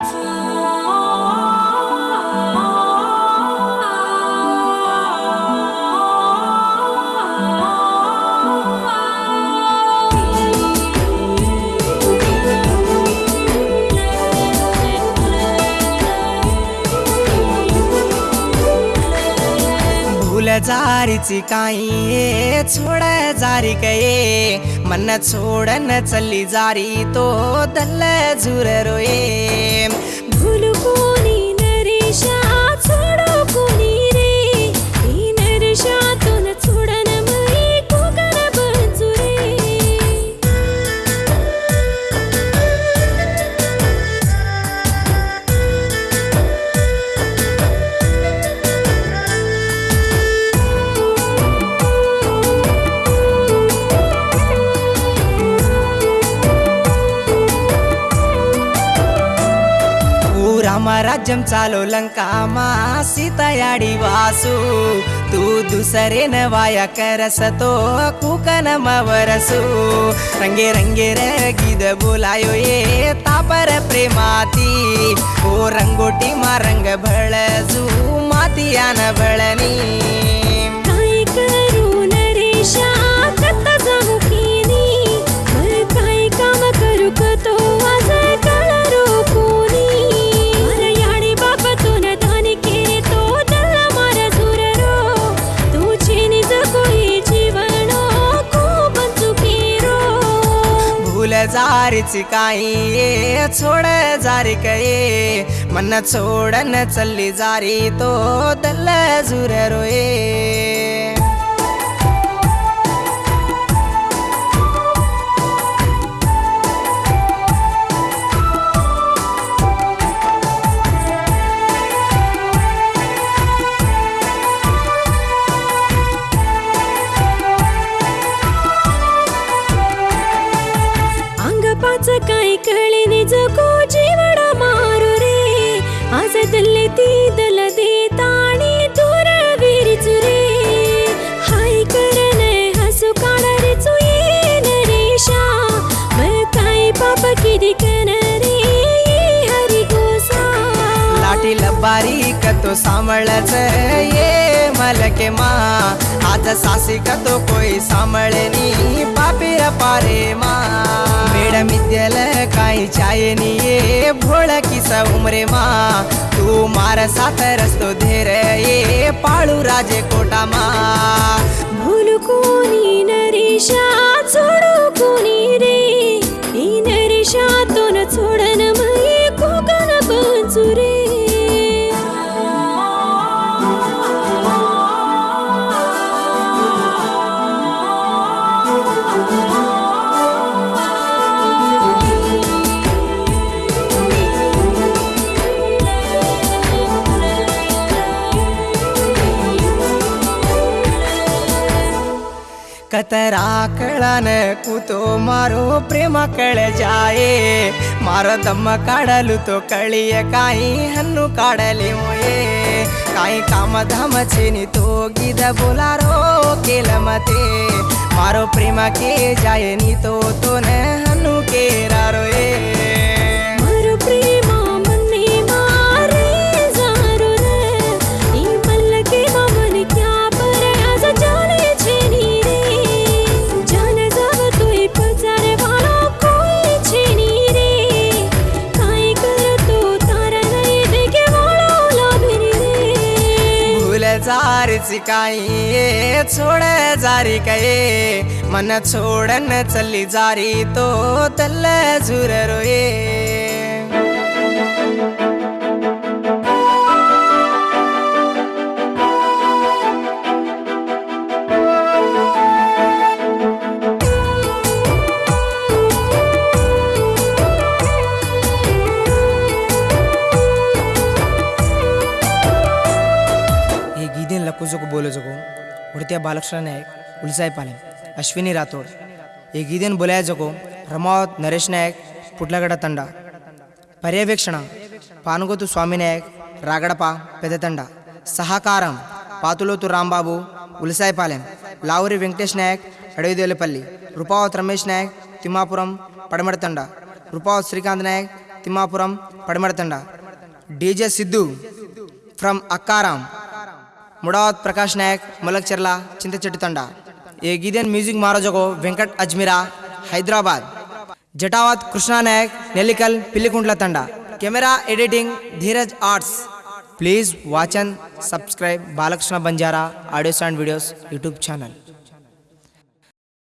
For भूल जारीची काही छोड जारी कये. मन छोडन चल्ली जारी तो दल्ल झुर रोये. రామరాజ్యం చాలో లంకామా సీతయాడి వాసు. తూ దుసరేన వాయ కరసతో కుకనమ వరసు. రంగే రంగే రీద బోలాయో ఏ తాపర ప్రేమాతి. ఓ రంగోటి మా రంగ భళజు మాతియాన భళనీ भूल जारीची काही छोड जारी कये मन छोडन चल्ली जारी तो दल्ल झुर रोये पाच काय कळे निज को जीवड मारू रे. आज दल्ले ती दल देताणी लाटी लबारी कतो सांभळच ये मलके मा. आज सासी कतो कोई सांभळनी पापीर पारे मा. मेडम इद्यल काही चायनी ये भोळ किस उमरे मा. तू मार साथ रस्तो धेर, ये पाळू राजे कोटा मा. भूल कोणी नरेशा ಕತರಾ ಕಳನ ಕೂತೋ ಮಾರೋ ಪ್ರೇಮ ಕಳೆ ಜಾಯೇ. ಮಾರ ತಮ್ಮ ಕಾಡಲು ತೋ ಕಳಿಯ ಕಾಯಿ ಹಣ್ಣು ಕಾಡಲಿ ಮೊಯೇ. ಕಾಯಿ ಕಾಮ ಧಾಮ ಚೇನಿ ತೋಗಿದ ಬೋಲಾರೋ ಕೇಲ ಮತೆ. ಮಾರೋ ಪ್ರೇಮ ಕೇ ಜಾಯೇ, ನೀ ತೋ ತೋನೆ ಹಣ್ಣು ಕೇರಾರೋ ಏ. जारीची काही छोड जारी काय. मन छोडन चली जारी तो तल्ल झुर रोये લખું છું કે બોલું છું કહું ઉડત્યા બાલકૃષ્ણ નાયક ઉલસાઈ પાલેમ અશ્વિની રાઠોડ ಈ ಗೀತೆಯನ್ನು ಬುಲಾಯಜಕು ರಮಾವತ್ ನರೇಶ್ ನಾಯಕ್ ಪುಟ್ಲಗಡ ತಂಡ పర్యవేక్షణ పానుగోతు స్వామినాయక్ రాగడప పెద్దతండ సహకారం పాతులోతు రాంబాబు ఉలిసాయిపాలెం లావురి వెంకటేష్ నాయక్ అడవిదేలపల్లి రూపావత్ రమేష్ నాయక్ తిమ్మాపురం పడమడతండ రూపావత్ శ్రీకాంత్ నాయక్ తిమ్మాపురం పడమడతండ డీజే సిద్ధు ఫ్రమ్ అక్కారాం. ముడావత్ ప్రకాష్ నాయక్ ములక్చెర్ల చింతచెట్టు తండ. ఏ గీదెన్ music మహారాజకు Venkat Ajmira Hyderabad. Jatavath Krishna Nayak Nellikal Pillikuntla Thanda. Camera editing Dheeraj arts. Please watch and subscribe Balakrishna Banjara audios and videos YouTube channel.